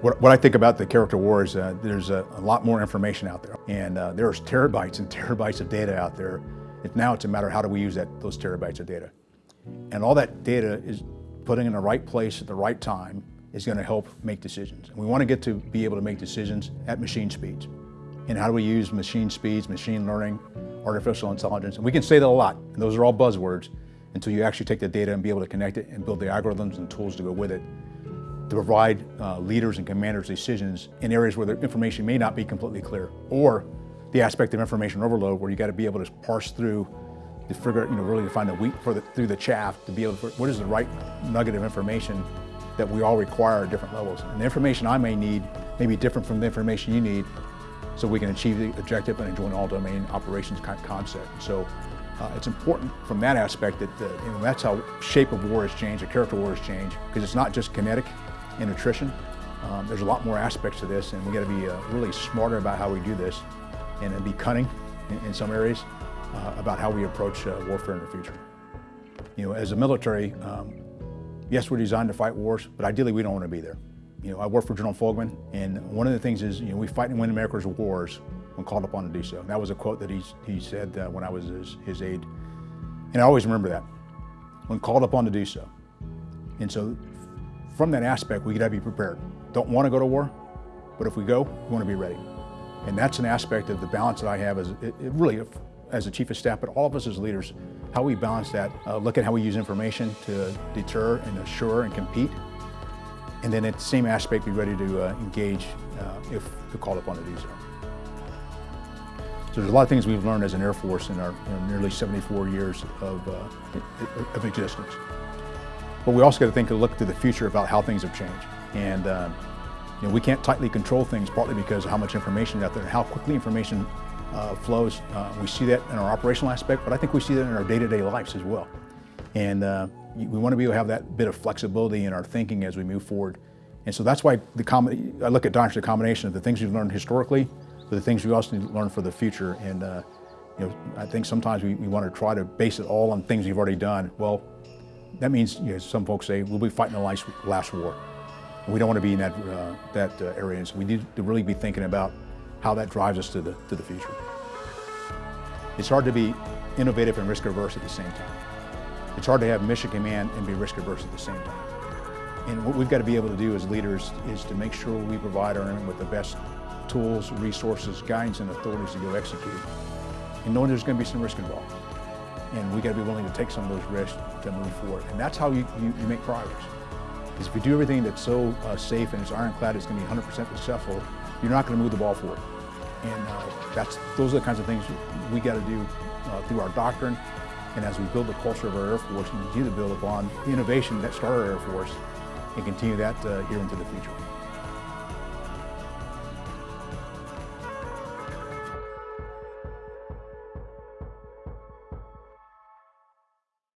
What, what I think about the character war is uh, there's a, a, lot more information out there. And uh, there's terabytes and terabytes of data out there. It, now it's a matter of how do we use that, those terabytes of data. And all that data is putting in the right place at the right time is going to help make decisions. And we want to get to be able to make decisions at machine speeds. And how do we use machine speeds, machine learning, artificial intelligence? And we can say that a lot, and those are all buzzwords, until you actually take the data and be able to connect it and build the algorithms and tools to go with it to provide uh, leaders and commanders decisions in areas where the information may not be completely clear, or the aspect of information overload where you got to be able to parse through to figure, you know, really to find the wheat the, through the chaff to be able to, what is the right nugget of information that we all require at different levels. And the information I may need may be different from the information you need so we can achieve the objective and enjoy all-domain operations concept. So uh, it's important from that aspect that uh, you know, that's how shape of war has changed, the character of war has changed, because it's not just kinetic and attrition. Um, there's a lot more aspects to this, and we got to be uh, really smarter about how we do this, and be cunning in, in some areas uh, about how we approach uh, warfare in the future. You know, as a military, um, yes, we're designed to fight wars, but ideally we don't want to be there. You know, I work for General Fogleman, and one of the things is, you know, we fight and win America's wars when called upon to do so. That was a quote that he, he said uh, when I was his, his aide. And I always remember that, when called upon to do so. And so from that aspect, we got to be prepared. Don't want to go to war, but if we go, we want to be ready. And that's an aspect of the balance that I have as it, it really as a chief of staff, but all of us as leaders, how we balance that, uh, look at how we use information to deter and assure and compete, and then at the same aspect be ready to uh, engage uh, if called upon to do so. So there's a lot of things we've learned as an Air Force in our, in nearly 74 years of, uh, of existence. But we also got to think and look to the future about how things have changed. And uh, you know, we can't tightly control things partly because of how much information is out there and how quickly information uh, flows. Uh, we see that in our operational aspect, but I think we see that in our day-to-day -day lives as well. And uh, we want to be able to have that bit of flexibility in our thinking as we move forward. And so that's why the I look at Dodge the combination of the things we've learned historically, but the things we also need to learn for the future. And uh, you know, I think sometimes we, we want to try to base it all on things we've already done. Well, that means, you know, some folks say, we'll be fighting the last, last war. We don't want to be in that, uh, that uh, area. And so we need to really be thinking about how that drives us to the, to the future. It's hard to be innovative and risk averse at the same time. It's hard to have mission command and be risk averse at the same time. And what we've got to be able to do as leaders is to make sure we provide our airmen with the best tools, resources, guidance, and authorities to go execute. And knowing there's going to be some risk involved. And we got to be willing to take some of those risks to move forward. And that's how you, you, you make progress. Because if you do everything that's so uh, safe and it's ironclad, it's going to be 100% successful, you're not going to move the ball forward. And uh, that's, those are the kinds of things we got to do uh, through our doctrine and as we build the culture of our Air Force and continue to build upon the innovation that started our Air Force and continue that uh, here into the future.